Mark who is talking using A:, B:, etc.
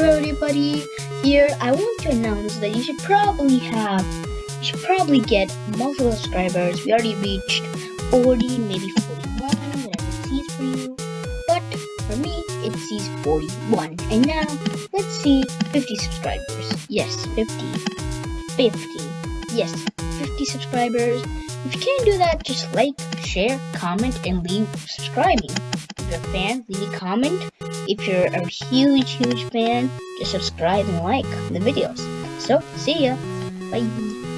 A: Hello everybody, here I want to announce that you should probably have, you should probably get multiple subscribers. We already reached 40, maybe 41, whatever it sees for you. But for me, it sees 41. And now, let's see 50 subscribers. Yes, 50. 50. Yes, 50 subscribers. If you can't do that, just like, share, comment, and leave subscribing. If you're a fan, leave a comment. If you're a huge, huge fan, just subscribe and like the videos. So, see ya. Bye.